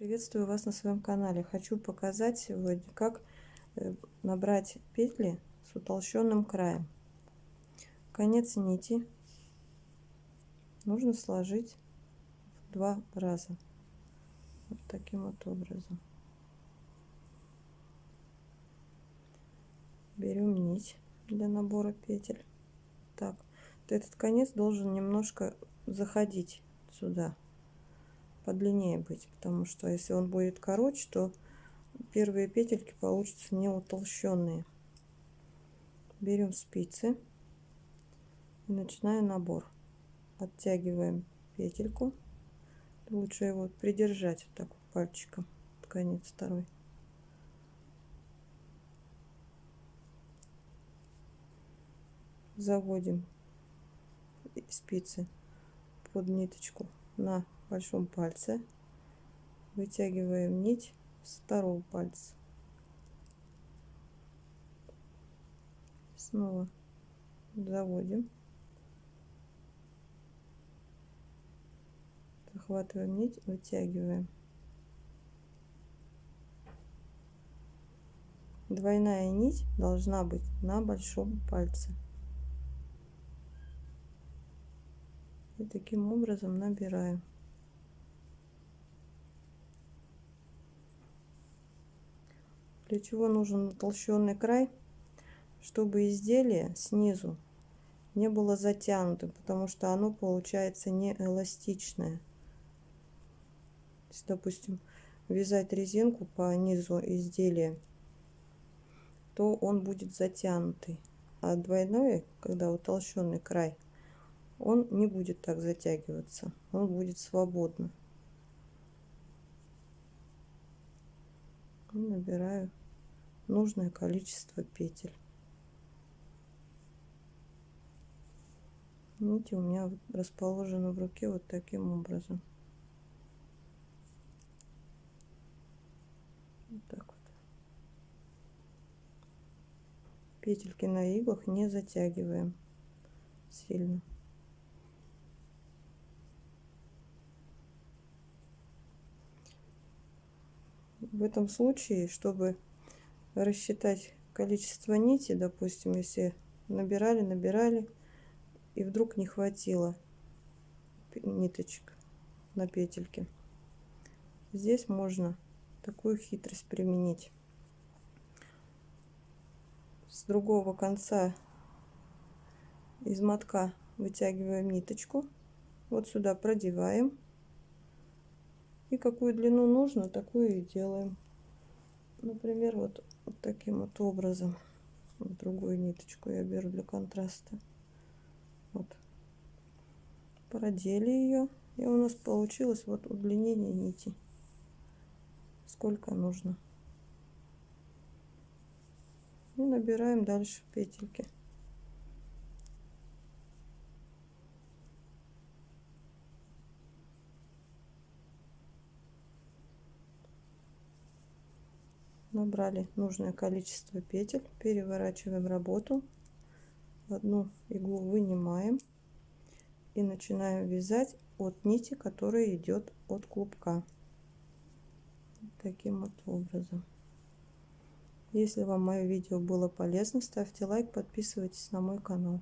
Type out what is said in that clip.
Приветствую вас на своем канале. Хочу показать сегодня, как э, набрать петли с утолщенным краем. Конец нити нужно сложить в два раза. Вот таким вот образом. Берем нить для набора петель. Так, этот конец должен немножко заходить сюда подлиннее быть, потому что если он будет короче, то первые петельки получатся не утолщенные. Берем спицы и начинаем набор. Оттягиваем петельку. Лучше его придержать вот так пальчиком, конец второй. Заводим спицы под ниточку на большом пальце. Вытягиваем нить с второго пальца. Снова заводим. Захватываем нить вытягиваем. Двойная нить должна быть на большом пальце. И таким образом набираем Для чего нужен утолщенный край? Чтобы изделие снизу не было затянутым, потому что оно получается не эластичное. Если, допустим, вязать резинку по низу изделия, то он будет затянутый. А двойной, когда утолщенный край, он не будет так затягиваться, он будет свободно. набираю нужное количество петель. Нити у меня расположены в руке вот таким образом. Вот так вот. Петельки на иглах не затягиваем сильно. В этом случае, чтобы рассчитать количество нити, допустим, если набирали, набирали, и вдруг не хватило ниточек на петельке. Здесь можно такую хитрость применить. С другого конца из мотка вытягиваем ниточку, вот сюда продеваем. И какую длину нужно, такую и делаем. Например, вот вот таким вот образом. Вот другую ниточку я беру для контраста. Вот. Продели ее. И у нас получилось вот удлинение нити. Сколько нужно. И набираем дальше петельки. Набрали нужное количество петель переворачиваем работу. Одну иглу вынимаем и начинаем вязать от нити которая идет от клубка. Таким вот образом. Если вам мое видео было полезно ставьте лайк подписывайтесь на мой канал